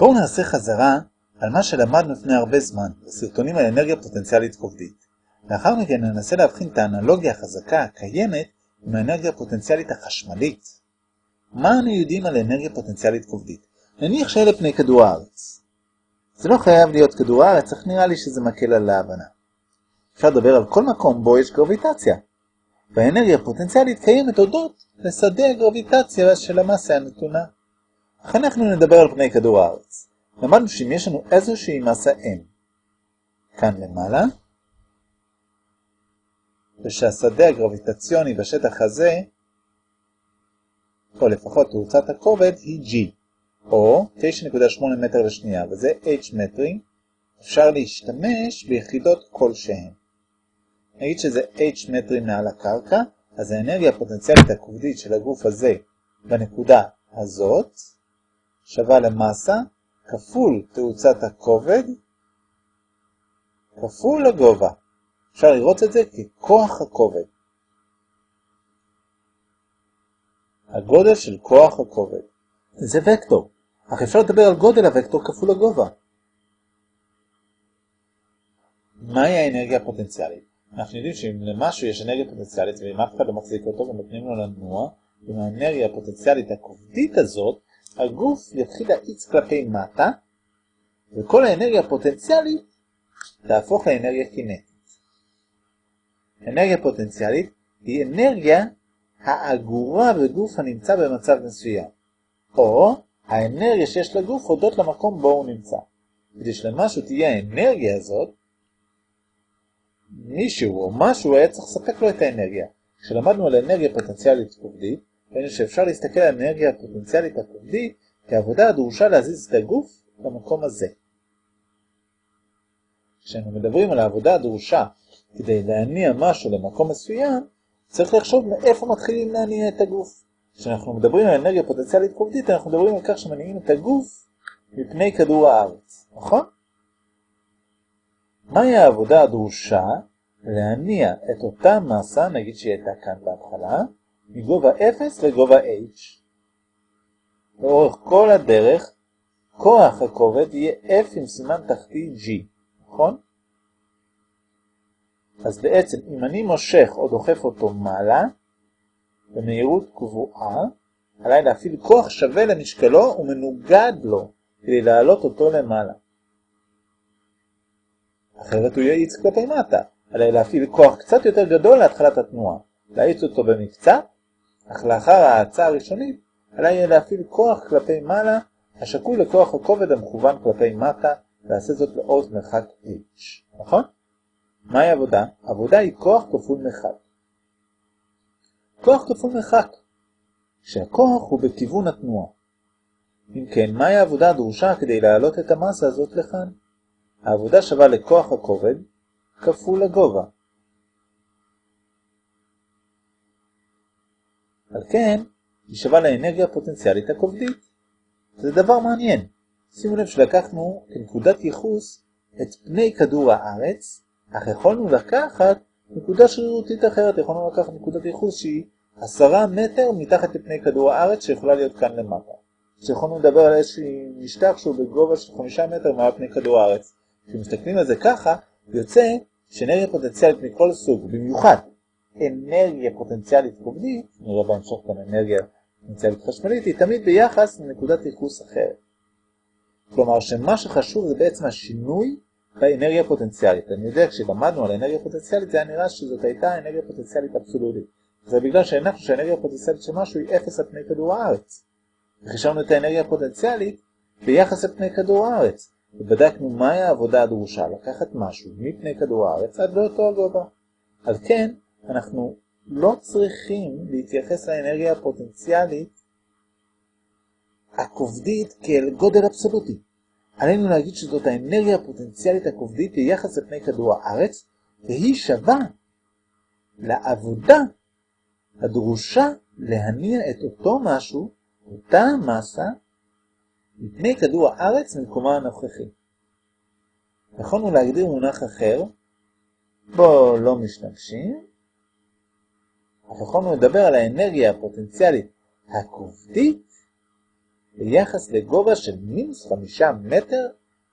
בואו נעשה חזרה על מה שלמדנו לפני הרבה זמן, בסרטונים על אנרגיה פוטנציאלית כובדית. לאחר מכן ננסה להבחין את האנלוגיה החזקה הקיימת עם האנרגיה הפוטנציאלית החשמלית. מה אנו יודעים על אנרגיה פוטנציאלית כובדית? נניח שאלה פני כדור הארץ. זה לא חייב להיות כדור הארץ, אך נראה לי שזה מקל על ההבנה. אפשר לדבר על כל מקום בו יש גרביטציה. והאנרגיה הפוטנציאלית קיימת הודות לשדה הגרביטציה של המסה הנתונה. אך אנחנו נדבר על פני כדור הארץ. למדנו שאם יש לנו איזושהי מסה M, כאן למעלה, ושהשדה הגרביטציוני בשטח הזה, או לפחות תאוצת הכובד, היא G, או 9.8 מטר לשנייה, וזה H מטרים, אפשר להשתמש ביחידות כלשהן. נגיד שזה H מטרים מעל הקרקע, אז האנרגיה הפוטנציאלית הכובדית של הגוף הזה בנקודה הזאת שווה למסה כפול תאוצת הכובד כפול הגובה. אפשר לראות את זה ככוח הכובד. הגודל של כוח הכובד. זה וקטור, אך אפשר לדבר על גודל הוקטור כפול הגובה. מהי האנרגיה הפוטנציאלית? אנחנו יודעים שאם למשהו יש אנרגיה פוטנציאלית ואם אף אחד לא מחזיק אותו ונותנים לו לנוע, עם האנרגיה הפוטנציאלית הכובדית הזאת, הגוף יתחיל להאיץ כלפי מטה, וכל האנרגיה הפוטנציאלית תהפוך לאנרגיה קינטית. אנרגיה פוטנציאלית היא אנרגיה האגורה בגוף הנמצא במצב מסוים, או האנרגיה שיש לגוף הודות למקום בו הוא נמצא. כדי שלמשהו תהיה האנרגיה הזאת, מישהו או משהו היה צריך לספק לו את האנרגיה. כשלמדנו על אנרגיה פוטנציאלית כובדית, ראינו שאפשר להסתכל על האנרגיה הפוטנציאלית הכובדית כעבודה הדרושה להזיז את הגוף למקום הזה. כשאנחנו מדברים על העבודה הדרושה כדי להניע משהו למקום מסוים, צריך לחשוב מאיפה מתחילים להניע את הגוף. כשאנחנו מדברים על אנרגיה פוטנציאלית כובדית, אנחנו מדברים על כך שמניעים את הגוף מפני כדור הארץ, נכון? מהי העבודה הדרושה להניע את אותה מסה, נגיד שהיא הייתה כאן בהתחלה, מגובה 0 לגובה h. לאורך כל הדרך, כוח הכובד יהיה F עם סימן תחתי G, נכון? אז בעצם אם אני מושך או דוחף אותו מעלה, במהירות קבועה, עליי להפעיל כוח שווה למשקלו ומנוגד לו כדי להעלות אותו למעלה. אחרת הוא יאיץ כלפי מטה, עליי להפעיל כוח קצת יותר גדול להתחלת התנועה, להאיץ אותו במקצת, אך לאחר ההאצה הראשונית, עליי להפעיל כוח כלפי מעלה, השקול לכוח הכובד המכוון כלפי מטה, ועשה זאת לעוד מרחק h, נכון? מהי עבודה? עבודה היא כוח כפול מרחק. כוח כפול מרחק, כשהכוח הוא בכיוון התנועה. אם כן, מהי העבודה הדרושה כדי להעלות את המסה הזאת לכאן? העבודה שווה לכוח הכובד כפול הגובה. על כן, היא שווה לאנרגיה הפוטנציאלית הכובדית. זה דבר מעניין. שימו לב שלקחנו כנקודת ייחוס את פני כדור הארץ, אך יכולנו לקחת נקודה שרירותית אחרת, יכולנו לקחת נקודת ייחוס שהיא עשרה מטר מתחת לפני כדור הארץ שיכולה להיות כאן למטה. שיכולנו לדבר על איזשהו משטח שהוא בגובה של חמישה מטר מעל פני כדור הארץ. כשמסתכלים על זה ככה, יוצא שאנרגיה פוטנציאלית מכל סוג, במיוחד אנרגיה פוטנציאלית כובדית, נראה בהמשך גם אנרגיה פוטנציאלית חשמלית, היא תמיד ביחס לנקודת ייחוס אחרת. כלומר שמה שחשוב זה בעצם השינוי באנרגיה פוטנציאלית. אני יודע כשלמדנו על אנרגיה פוטנציאלית זה היה נראה שזאת הייתה אנרגיה פוטנציאלית אבסולוטית. זה בגלל שהנחנו שהאנרגיה הפוטנציאלית של משהו היא אפס על פני כדור הארץ. וחישבנו את האנרגיה הפוטנציאלית ביחס לפני כדור הארץ. ובדקנו מהי העבודה הדרושה לקחת משהו מפני כדור הארץ עד לאותו הגובה. על כן, אנחנו לא צריכים להתייחס לאנרגיה הפוטנציאלית הכובדית כאל גודל אבסולוטי. עלינו להגיד שזאת האנרגיה הפוטנציאלית הכובדית ביחס לפני כדור הארץ, והיא שווה לעבודה הדרושה להניע את אותו משהו, אותה מסה, מפני כדור הארץ ממקומה הנוכחי. יכולנו להגדיר מונח אחר, בו לא משתמשים, אך יכולנו לדבר על האנרגיה הפוטנציאלית הכובדית ביחס לגובה של מינוס חמישה מטר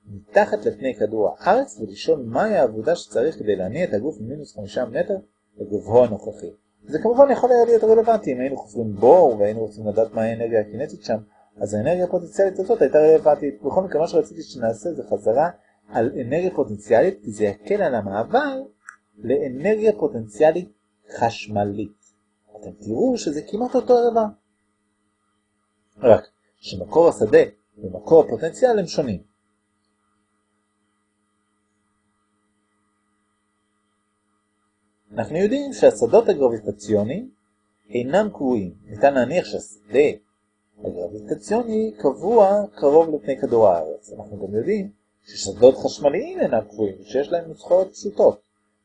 מתחת לפני כדור הארץ ולשאול מהי העבודה שצריך כדי להניע את הגוף ממינוס חמישה מטר לגובהו הנוכחי. זה כמובן יכול היה להיות רלוונטי אם היינו חופרים בור והיינו רוצים לדעת מהי האנרגיה הקינטית שם, אז האנרגיה הפוטנציאלית הזאת הייתה רלוונטית. בכל מקרה מה שרציתי שנעשה זה חזרה על אנרגיה פוטנציאלית, כי זה יקל על המעבר לאנרגיה פוטנציאלית חשמלית. אתם תראו שזה כמעט אותו הדבר. רק שמקור השדה ומקור הפוטנציאל הם שונים. אנחנו יודעים שהשדות הגרביטציוניים אינם קבועים. ניתן להניח שהשדה הגרביטציוני קבוע קרוב לפני כדור הארץ. אנחנו גם יודעים ששדות חשמליים אינם קבועים, ושיש להם נוסחאות פשוטות.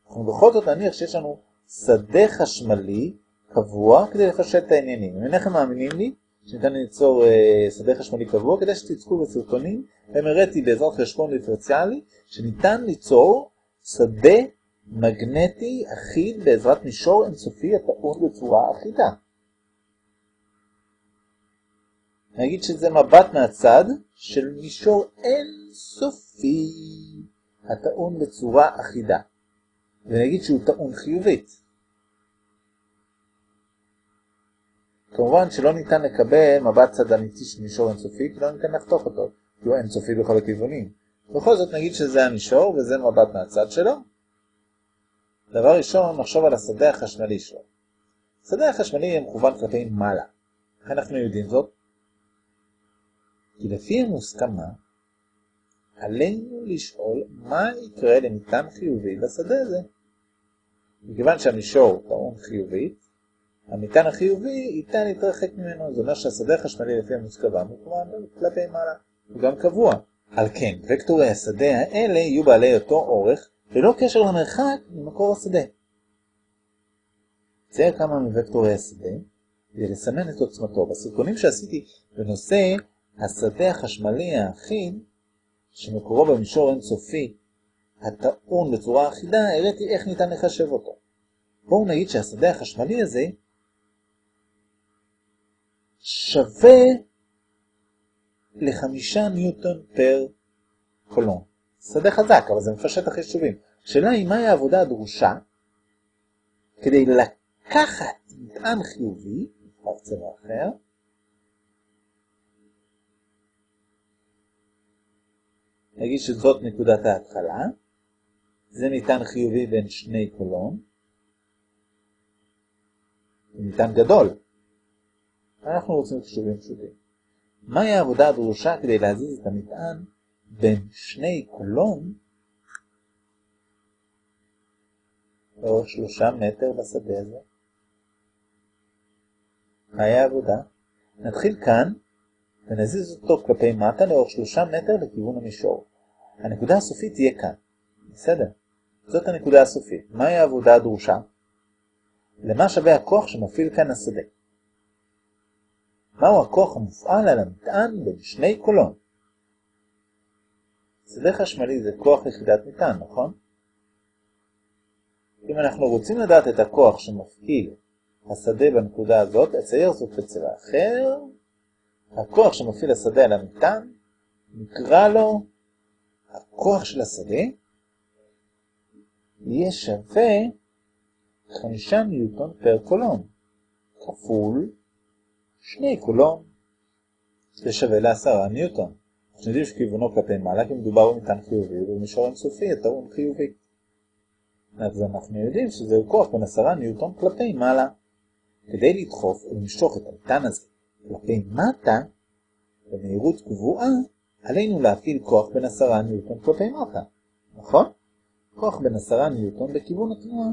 אנחנו בכל זאת נניח שיש לנו שדה חשמלי קבוע כדי לפשט את העניינים. אם אינכם מאמינים לי שניתן ליצור אה, שדה חשמלי קבוע, כדי שתצפו בסרטונים, הם הראיתי בעזרת חשבון דיפרנציאלי שניתן ליצור שדה מגנטי אחיד בעזרת מישור אינסופי הטעון בצורה אחידה. נגיד שזה מבט מהצד של מישור אינסופי הטעון בצורה אחידה. ונגיד שהוא טעון חיובית. כמובן שלא ניתן לקבל מבט צד אמיתי של מישור אינסופי, כי לא ניתן לחתוך אותו, כי הוא אינסופי בכל הכיוונים. בכל זאת נגיד שזה המישור וזה מבט מהצד שלו. דבר ראשון, נחשוב על השדה החשמלי שלו. השדה החשמלי מכוון כלפי מעלה. איך אנחנו יודעים זאת? כי לפי המוסכמה, עלינו לשאול מה יקרה למטען חיובי בשדה הזה. מכיוון שהמישור טעון חיובית, המטען החיובי ייתן להתרחק ממנו. זה אומר שהשדה החשמלי לפי המוסכמה מכוון כלפי מעלה. הוא גם קבוע. על כן, וקטורי השדה האלה יהיו בעלי אותו אורך ללא קשר למרחק ממקור השדה. צייר כמה מוקטורי השדה כדי לסמן את עוצמתו. בסרטונים שעשיתי בנושא השדה החשמלי האחיד, שמקורו במישור אינסופי הטעון בצורה אחידה, הראיתי איך ניתן לחשב אותו. בואו נגיד שהשדה החשמלי הזה שווה לחמישה ניוטון פר קולון. שדה חזק, אבל זה מפשט החישובים. השאלה היא מהי העבודה הדרושה כדי לקחת מטען חיובי, נבחר צבע אחר, נגיד שזאת נקודת ההתחלה, זה מטען חיובי בין שני קולון, זה מטען גדול. אנחנו רוצים חישובים פשוטים. מהי העבודה הדרושה כדי להזיז את המטען בין שני קולון לאורך שלושה מטר בשדה הזה. מהי העבודה? נתחיל כאן ונזיז אותו כלפי מטה לאורך שלושה מטר לכיוון המישור. הנקודה הסופית תהיה כאן. בסדר. זאת הנקודה הסופית. מהי העבודה הדרושה? למה שווה הכוח שמפעיל כאן השדה? מהו הכוח המופעל על המטען בין שני קולון? שדה חשמלי זה כוח יחידת מטען, נכון? אם אנחנו רוצים לדעת את הכוח שמפעיל השדה בנקודה הזאת, אצייר זאת בצבע אחר. הכוח שמפעיל השדה על המטען, נקרא לו הכוח של השדה, יהיה שווה 5 ניוטון פר קולון, כפול 2 קולון, זה שווה ל-10 ניוטון. אנחנו יודעים שכיוונו כלפי מעלה כי מדובר במטען חיובי ובמישור אינסופי הטעון חיובי. אז אנחנו יודעים שזהו כוח בין 10 ניוטון כלפי מעלה. כדי לדחוף ולמשוך את המטען הזה כלפי מטה, במהירות קבועה, עלינו להפעיל כוח בין 10 ניוטון כלפי מטה, נכון? כוח בין 10 ניוטון בכיוון התנועה.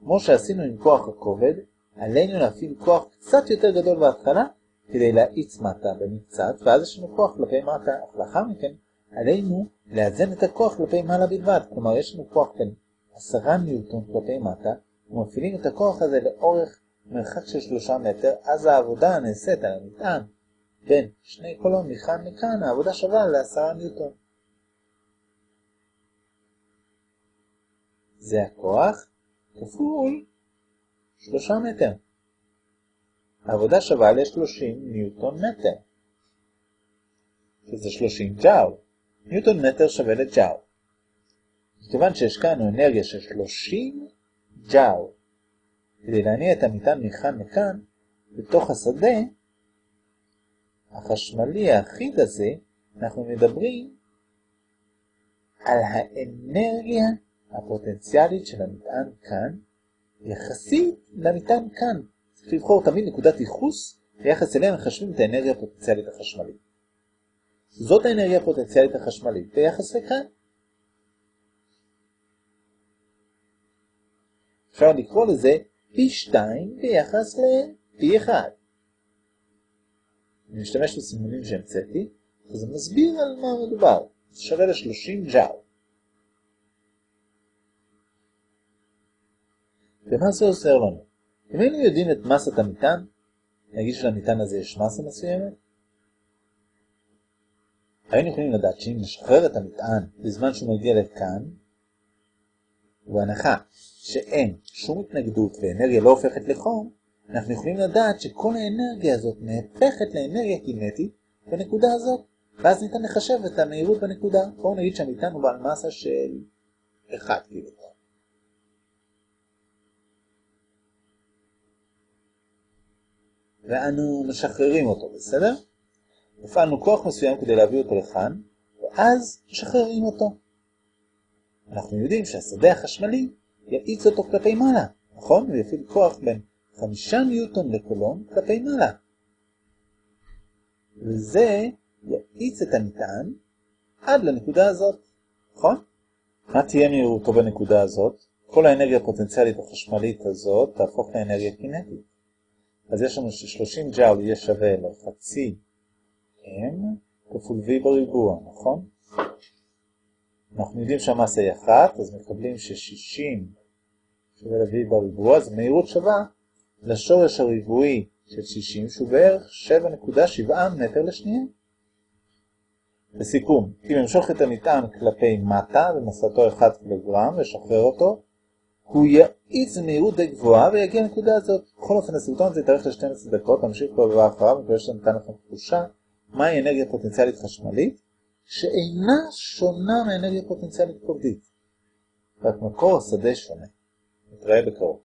כמו שעשינו עם כוח הכובד, עלינו להפעיל כוח קצת יותר גדול בהתחלה, כדי להאיץ מטה במקצת, ואז יש לנו כוח כלפי מטה, אך לאחר מכן עלינו לאזן את הכוח כלפי מעלה בלבד, כלומר יש לנו כוח בין 10 ניוטון כלפי מטה, ומפעילים את הכוח הזה לאורך מרחק של 3 מטר, אז העבודה הנעשית על המטען בין שני קולון מכאן לכאן, העבודה שווה ל-10 ניוטון. זה הכוח כפול 3 מטר. העבודה שווה ל-30 ניוטון מטר. שזה 30 ג'אול. ניוטון מטר שווה לג'אול. מכיוון שהשקענו אנרגיה של 30 ג'אול כדי להניע את המטען מכאן לכאן, בתוך השדה החשמלי האחיד הזה, אנחנו מדברים על האנרגיה הפוטנציאלית של המטען כאן, יחסית למטען כאן. צריך לבחור תמיד נקודת ייחוס, ביחס אליה מחשבים את האנרגיה הפוטנציאלית החשמלית. זאת האנרגיה הפוטנציאלית החשמלית ביחס לכאן. אפשר לקרוא לזה פי 2 ביחס לפי 1. אני משתמש בסימונים שהמצאתי, אז מסביר על מה מדובר. שווה ל-30 ג'או. ומה זה עוזר לנו? אם היינו יודעים את מסת המטען, נגיד שלמטען הזה יש מסה מסוימת, היינו יכולים לדעת שאם נשחרר את המטען בזמן שהוא מגיע לכאן, ובהנחה שאין שום התנגדות ואנרגיה לא הופכת לחום, אנחנו יכולים לדעת שכל האנרגיה הזאת נהפכת לאנרגיה קינטית בנקודה הזאת, ואז ניתן לחשב את המהירות בנקודה. בואו נגיד שהמטען הוא בעל מסה של 1 קילוגרם. ואנו משחררים אותו, בסדר? הפעלנו כוח מסוים כדי להביא אותו לכאן, ואז משחררים אותו. אנחנו יודעים שהשדה החשמלי יאיץ אותו כלפי מעלה, נכון? הוא יפעיל כוח בין חמישה ניוטון לקולום כלפי מעלה. וזה יאיץ את המטען עד לנקודה הזאת, נכון? מה תהיה מהירותו בנקודה הזאת? כל האנרגיה הפוטנציאלית החשמלית הזאת תהפוך לאנרגיה קינטית. אז יש לנו ש-30 ג'אול יהיה שווה לחצי m כפול v בריבוע, נכון? אנחנו יודעים שהמסה היא אחת, אז מקבלים ש-60 שווה ל-v בריבוע, אז מהירות שווה לשורש הריבועי של 60, שהוא בערך 7.7 מטר לשנייה. לסיכום, אם אמשוך את המטען כלפי מטה במסתו 1 קילוגרם ושחרר אותו, הוא יאיץ במהירות די גבוהה ויגיע לנקודה הזאת. בכל אופן, הסרטון הזה יתארך ל-12 דקות, נמשיך פה בבא אחריו, מקווה שנתן לכם תחושה מהי אנרגיה פוטנציאלית חשמלית, שאינה שונה מאנרגיה פוטנציאלית קובדית. רק מקור השדה שונה. נתראה בקרוב.